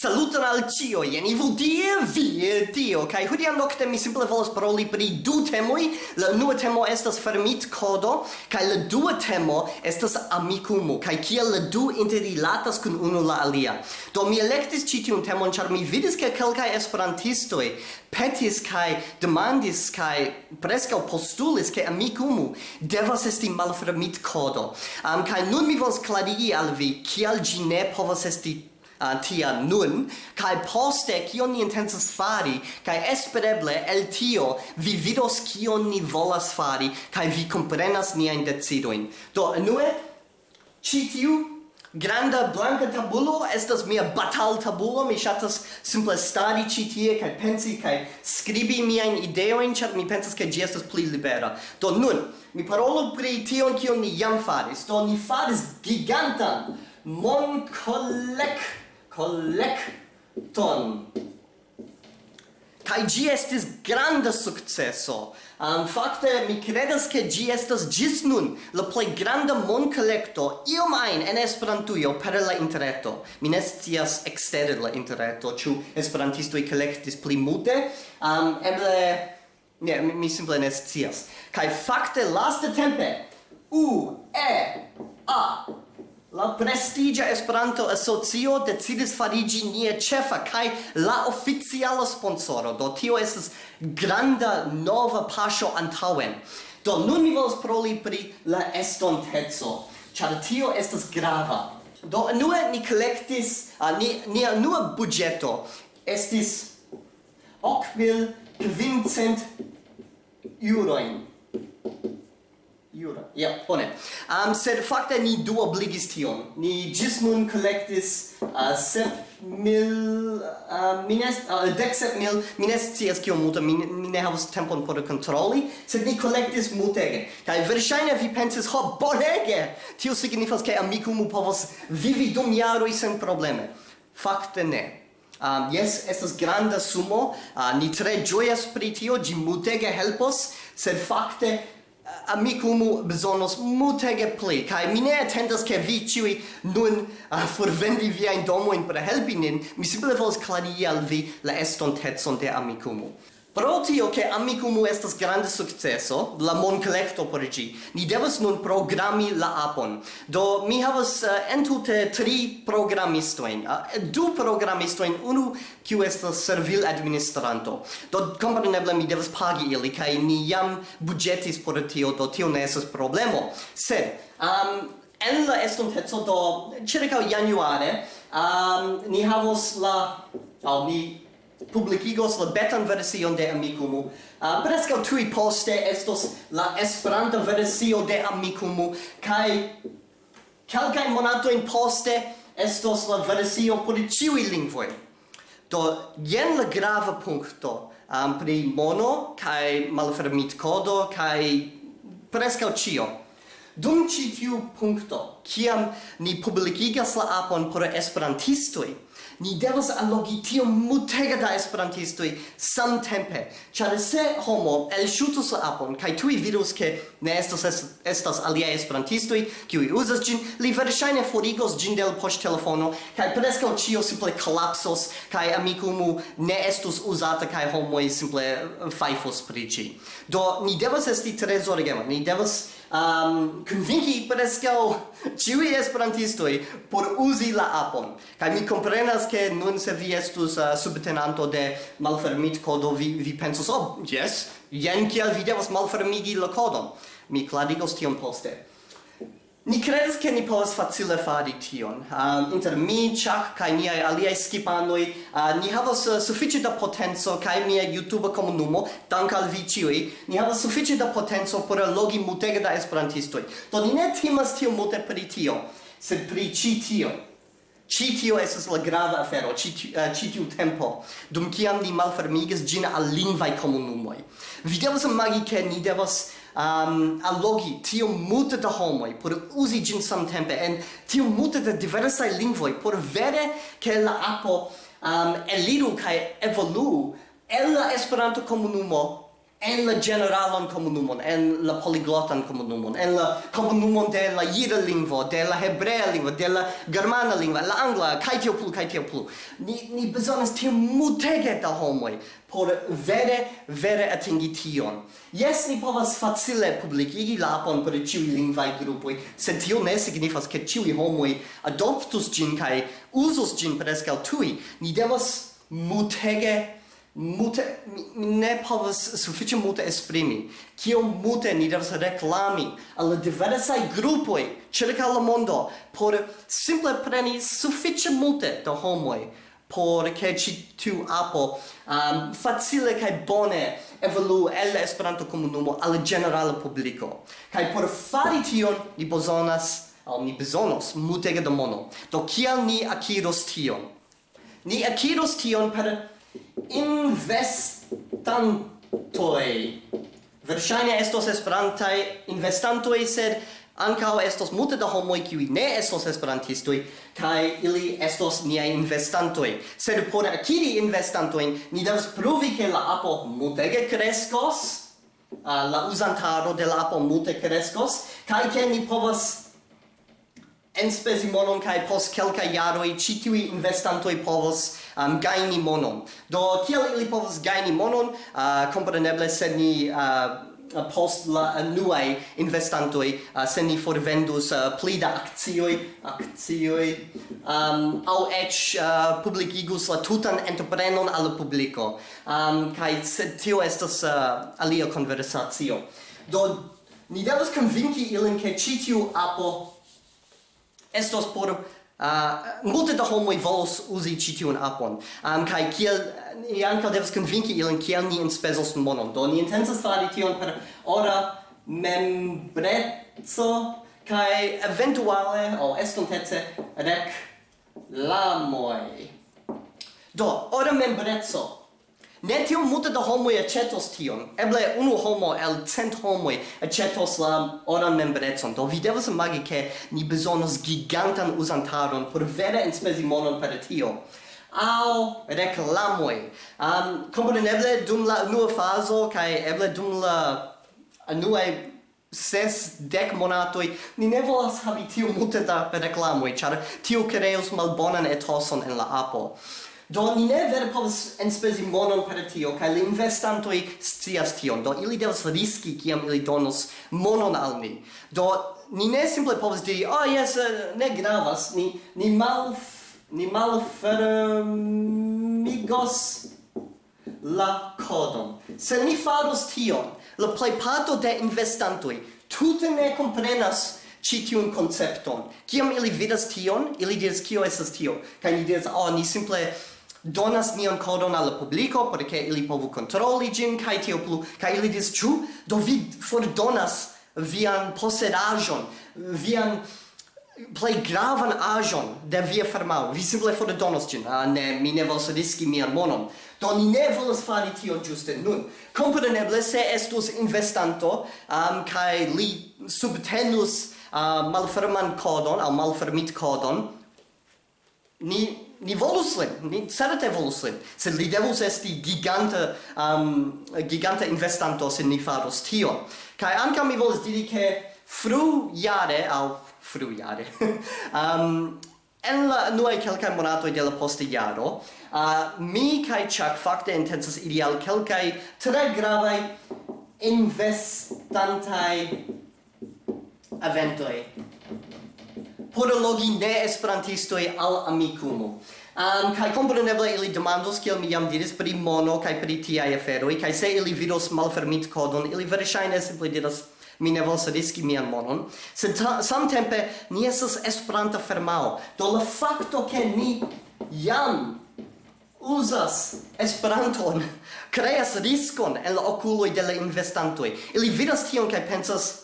Saluton al cio, jen i tie, vi tio, kai hodiaŭ nokte mi simple volas paroli pri du temoj. La unua temo estas fermit kodo, kai la dua temo estas amikumo, kai kiel la du interrilatas kun unu la alia. Do mi elektis ĉi tiun temon ĉar mi vidis ke kelkaj esperantistoj petis kai demandis kai preskaŭ postulis ke amikumo devas esti malfermit kodo. Am um, kai nun mi volas klarigi al vi kiel ĝi ne povas esti uh, tia nun kai poste kion ni intensas fari kai espereble el tio vi vidos kion ni volas fari kai vi comprenas ni in decidoin. Do nue ĉi tiu granda blanca tabulo estas mia batal tabulo mi shatas simple stadi ĉi tie kaj pensi kaj skribi mia in ideo in chat mi pensas ke ĝi estas pli libera. Do nun mi parolo pri tion kion ni jam faris. Do ni faris gigantan monkolekton collecton. Kai gi estis granda successo. Um, fakte, mi credas ke gi estas gis nun la plej granda mon collecto io ajn en Esperantujo per la interreto. Mi ne scias ekster la interreto, ĉu esperantistoj kolektis pli multe, um, eble... Ne, mi, mi simple ne scias. Kai fakte laste tempe U E A La prestigia Esperanto Asocio decidis farigi nia cefa kai la oficiala sponsoro. Do tio estas granda nova paŝo antaŭen. Do nun mi volas proli pri la estonteco, ĉar tio estas grava. Do unue ni kolektis, uh, ni nia nua budĝeto estis 8.500 euroin. Jura. Ja, yeah, bone. Um, sed fakte ni du obligis tion. Ni gis nun collectis uh, sep mil, uh, mines, uh, dec sep mil, mi ne scias kio multa, mi, mi ne havas tempon por controlli, sed ni collectis multege. Kai verŝajne vi pensis, ho, bonege! Tio signifas, ke amikumu povos vivi dum jaroj sen probleme. Fakte ne. Um, yes, estas granda sumo, uh, ni tre gioias pri tio, gi multege helpos, sed fakte amicumu besonos mutege pli kai mi ne attendas ke vi ciui nun ah, uh, forvendi via in domo in per helpi nin. Mi simple volas klarigi al vi la estontezon de amicumu Pro tio che Amikumu estas grande successo, la moncollecto por gi, ni devas nun programmi la apon. Do mi havas uh, entute tri programistoin, uh, du programistoin, unu kiu estas servil administranto. Do compreneble mi devas pagi ili, kai ni jam budgetis por tio, do tio ne estas problemo. Sed, um, en la estontezo do circa januare, um, ni havos la... Oh, mi publicigos la betan version de Amikumu. Ah, uh, presca tui poste estos la Esperanta versio de Amikumu, kai calcae monatoin poste estos la versio por ciui lingvoi. Do, jen la grava puncto um, ah, pri mono, kai malfermit codo, kai presca cio. Dum ci tiu punkto, kiam ni publikigas la apon por esperantistoj, ni devas allogi tio multega da esperantistoj samtempe, ĉar se homo elŝutus la apon kaj tuj vidus ke ne estas estas aliaj esperantistoj kiuj uzas ĝin, li verŝajne forigos ĝin de la poŝtelefono kaj preskaŭ ĉio simple kolapsos kaj amikumu ne estus uzata kaj homoj simple fajfos pri ĝi. Do ni devas esti tre zorgema, ni devas um, convinci prescau ciui esperantistoi por usi la apon. Kai mi comprenas che nun se vi estus uh, subtenanto de malfermit kodo, vi, vi pensus, oh, yes, jen kiel vi devas malfermigi la kodon. Mi cladigos tion poste. Ni credes che ni povas facile fari tion. Um, inter mi, Chuck, kai miei aliai skipanoi, uh, ni havas eh, uh, suffici da potenzo, kai mia YouTube comunumo, dank al vi ciui, ni havas suffici da potenzo por logi mutega da esperantistoi. Do ni ne timas tio multe pri tio, sed pri ci tio. Ci tio esas la grava afero, ci, uh, ci tiu tempo, dum ciam ni malfermigas gina al lingvai comunumoi. Vi devas imagi che ni devas um, allogi tio multe da homoi por uzi ĝin samtempe en tio multe da diversaj lingvoi por vere ke la apo um, eliru kai evoluu el la Esperanto-komunumo en la generalan komunumon, en la poliglotan komunumon, en la komunumon de la jida lingvo, de la hebrea lingvo, de la germana lingvo, la angla, kaj tio plu, kaj tio plu. Ni, ni bezonas tio multege da homoj por vere, vere atingi tion. Jes, ni povas facile publicigi la apon per ciui lingvai grupoi, sed tio ne signifas che ciui homoj adoptus gin kaj usus gin prescau tui. Ni devas multege multe mi ne povas sufiĉe multe esprimi. Kiom multe ni devas reklami al la diversaj grupoj ĉirkaŭ la mondo por simple preni sufiĉe multe da homoj por ke ĉi tiu apo um, facile kaj bone evoluu el la Esperanto komunumo al ĝenerala publiko. Kaj por fari tion ni bezonas al ni bezonos multege da mono. Do kial ni akiros tion? Ni akiros tion per investantoi. Verŝajne estos esperantaj investantoi, sed ankaŭ estos multe da homoj kiuj ne estos esperantistoj kaj ili estos niaj investantoj. Sed por akiri investantojn ni devas pruvi ke la apo multege kreskos, la uzantaro de la apo multe kreskos kaj ke ni povas enspezi monon kai post kelka jaroj ĉi investantoi povas povos um, gaini monon. Do kiel ili povas gaini monon, uh, kompreneble se ni uh, post la nuai investantoi uh, se ni forvendus uh, pli da akcioi akcioi um, au ec uh, publicigus la tutan entreprenon al publico um, kai sed tio estas uh, alia conversatio do ni devas convinci ilin che citiu apo estos por Uh, multe da homoi volos usi ĉi tiun apon. Um, kai kiel ni ankaŭ devas konvinki ilin kiel ni enspezos monon. Do ni intensas fari tion per ora membrezzo kai eventuale o oh, estontece lamoi. do ora membrezzo Ne tiom multe da homoj aĉetos tion. Eble unu homo el cent homoj aĉetos la oran membrecon. Do vi devas imagi ke ni bezonos gigantan uzantaron por vere enspezi monon per tio. Au reklamoj. Um, kompreneble dum la unua fazo kaj eble dum la unuaj ses dec monatoi ni ne volas havi tiu multe da reklamoi, char tiu creus malbonan etoson en la apo. Do ni ne vere povas enspezi monon per tio, kaj la investantoj scias tion. Do ili devas riski kiam ili donos monon al ni. Do ni ne simple povas diri, oh, jes, eh, ne gravas, ni, ni mal ni malfermigos la kodon. Se ni faros tion, la plejparto de investantoj tute ne komprenas ci tiun koncepton. Kiam ili vidas tion, ili diras, kio esas tio? Kaj ni diras, oh, ah, ni simple donas nian kodon al publiko por ke ili povu kontroli gin kaj tio plu kaj ili dis ĉu do vi fordonas vian posedaĵon vian plej gravan aĵon de via farmao vi simple fordonos ĝin. Ah, ne mi ne volas riski mian monon. Do ni ne volas fari tion ĝuste nun. Kompreneble se estus investanto um, kaj li subtenus uh, malferman kodon aŭ malfermit kodon ni ni volus lin, ni certe volus lin, sed li devus esti giganta, um, giganta investanto se ni farus tio. Kai anca mi volus diri che fru jare, au fru jare, um, en la nuai quelcae monatoi de la poste jaro, uh, mi kai Chuck fakte intensas iri al quelcae tre gravae eventoi por logi ne esperantistoi al amikumo. Um, kai componeble ili demandos kiel mi jam diris pri mono kai pri afero aferoj kai se ili vidos malfermit kodon ili verŝajne simple diras mi ne volas riski mian monon. Se samtempe ni estas esperanta firmao do la fakto ke ni jam uzas esperanton kreas riskon el okuloj de la investantoj. Ili vidas tion kaj pensas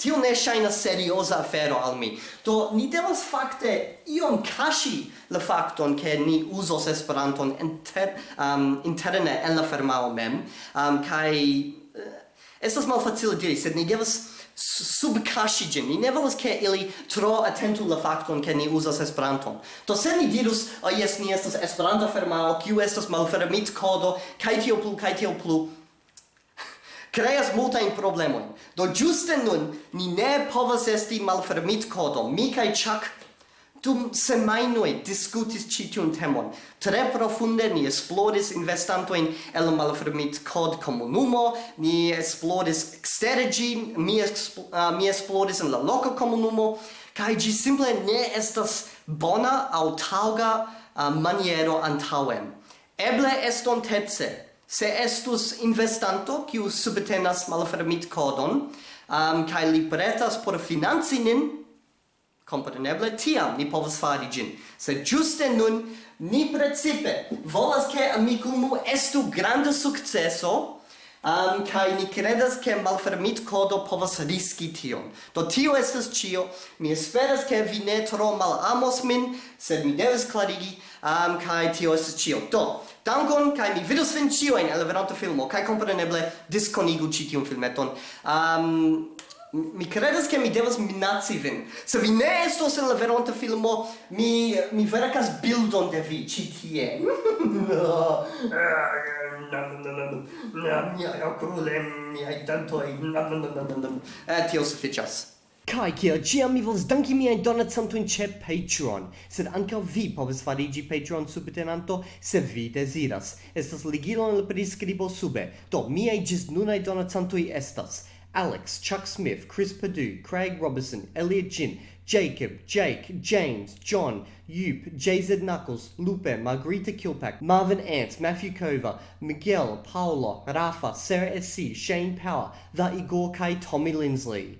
Tio ne ŝajnas seriosa afero al mi. Do ni devas fakte iom kashi la fakton ke ni uzos Esperanton inter, um, interne en la firmao mem. Um, kai... uh, eh, estas malfacile diri, sed ni devas subkashi ĝin. Ni ne volas ke ili tro atentu la fakton ke ni uzas Esperanton. Do se ni dirus, oh, jes, ni estas Esperanto firmao, kiu estas malfermit kodo, kai tio plu, kai tio plu, creas multajn problema. Do ĝuste nun ni ne povas esti malfermitkodo. Mi kaj Chuck dum semajnoj diskutis ĉi tiun temon. Tre profunde ni esploris investantojn el malfermitkod komunumo, ni esploris ekstere mi, espl uh, mi esploris en la loka komunumo, kaj ĝi simple ne estas bona aŭ taŭga uh, maniero antaŭen. Eble estontece, se estus investanto kiu subtenas malfermit kodon um, kai li pretas por financi nin compreneble tiam ni povas fari gin se giuste nun ni precipe volas ke amikumu estu granda successo Um, kai ni credas ke malfermit kodo povas riski tion. Do tio estas cio. Mi esperas ke vi ne tro malamos min, sed mi devas klarigi um, kai tio es cio. Do, dankon, kai mi vidos vin cio en el venonta filmo, kai compreneble diskonigu ci tiun filmeton. Um, mi credas che mi devas minaci vin. Se vi ne estos en la veronta filmo, mi, mi veracas bildon de vi, ci tie. no. Mia crule, mia, dentoi. Tio sufficias. Kai kiel ciam mi vols danki miajn donacantojn ĉe Patreon, sed ankaŭ vi povas fariĝi Patreon subtenanto se vi deziras. Estas ligilo en la priskribo sube. Do miaj ĝis nunaj donacantoj estas Alex, Chuck Smith, Chris Perdue, Craig Robertson, Elliot Jin, Jacob, Jake, James, John, Yoop, JZ Knuckles, Lupe, Margarita Kilpack, Marvin Ants, Matthew Kova, Miguel, Paolo, Rafa, Sarah SC, Shane Power, The Igor Kai, Tommy Lindsley.